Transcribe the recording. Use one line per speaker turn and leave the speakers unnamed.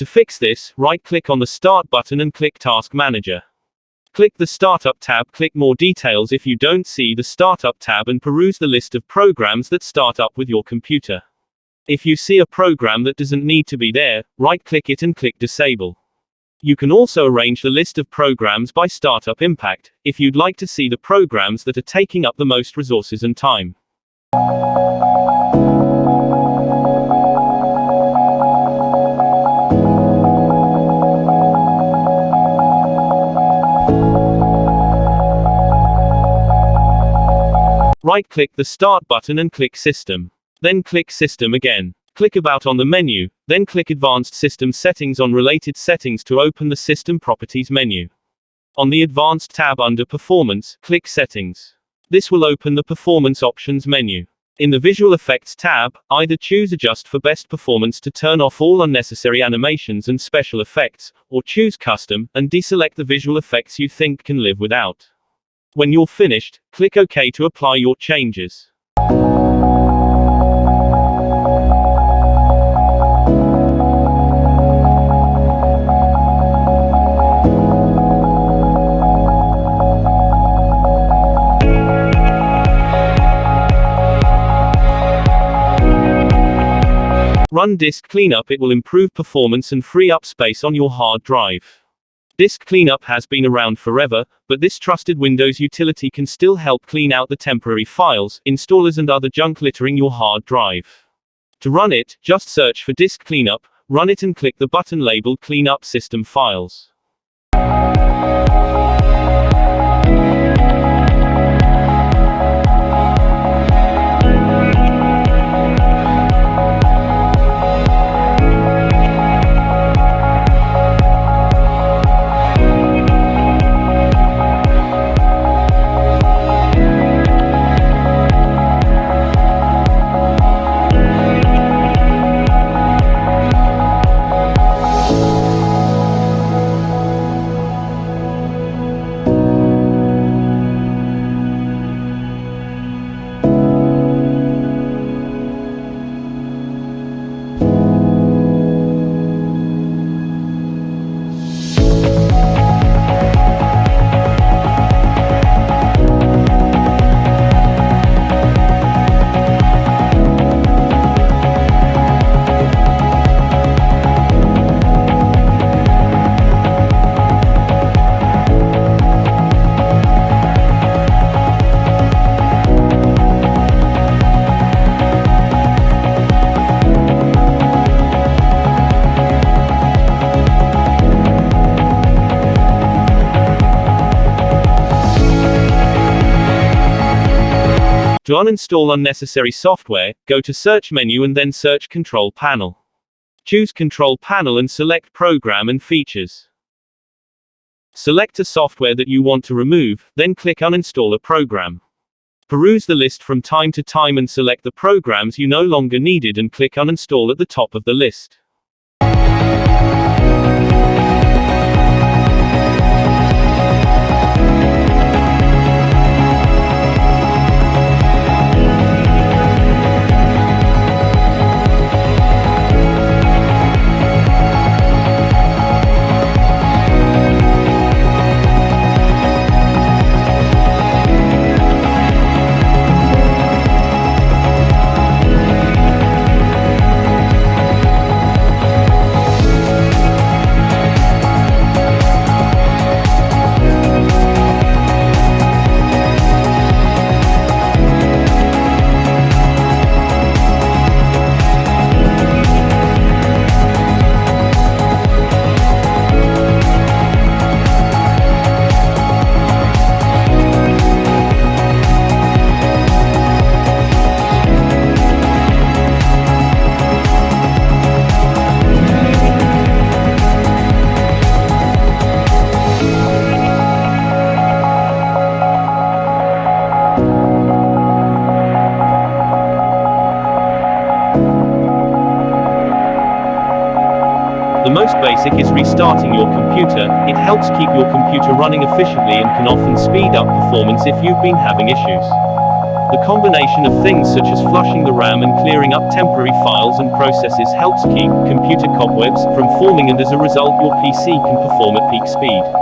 To fix this, right-click on the Start button and click Task Manager. Click the Startup tab, click More Details if you don't see the Startup tab and peruse the list of programs that start up with your computer. If you see a program that doesn't need to be there, right-click it and click Disable. You can also arrange the list of programs by startup impact, if you'd like to see the programs that are taking up the most resources and time. Right-click the Start button and click System. Then click System again. Click About on the menu, then click Advanced System Settings on Related Settings to open the System Properties menu. On the Advanced tab under Performance, click Settings. This will open the Performance Options menu. In the Visual Effects tab, either choose Adjust for Best Performance to turn off all unnecessary animations and special effects, or choose Custom, and deselect the visual effects you think can live without. When you're finished, click OK to apply your changes. Run disk cleanup it will improve performance and free up space on your hard drive. Disk Cleanup has been around forever, but this trusted Windows utility can still help clean out the temporary files, installers and other junk littering your hard drive. To run it, just search for Disk Cleanup, run it and click the button labeled Clean Up System Files. To uninstall unnecessary software, go to Search menu and then search Control Panel. Choose Control Panel and select Program and Features. Select a software that you want to remove, then click Uninstall a program. Peruse the list from time to time and select the programs you no longer needed and click Uninstall at the top of the list. The most basic is restarting your computer, it helps keep your computer running efficiently and can often speed up performance if you've been having issues. The combination of things such as flushing the RAM and clearing up temporary files and processes helps keep computer cobwebs from forming and as a result your PC can perform at peak speed.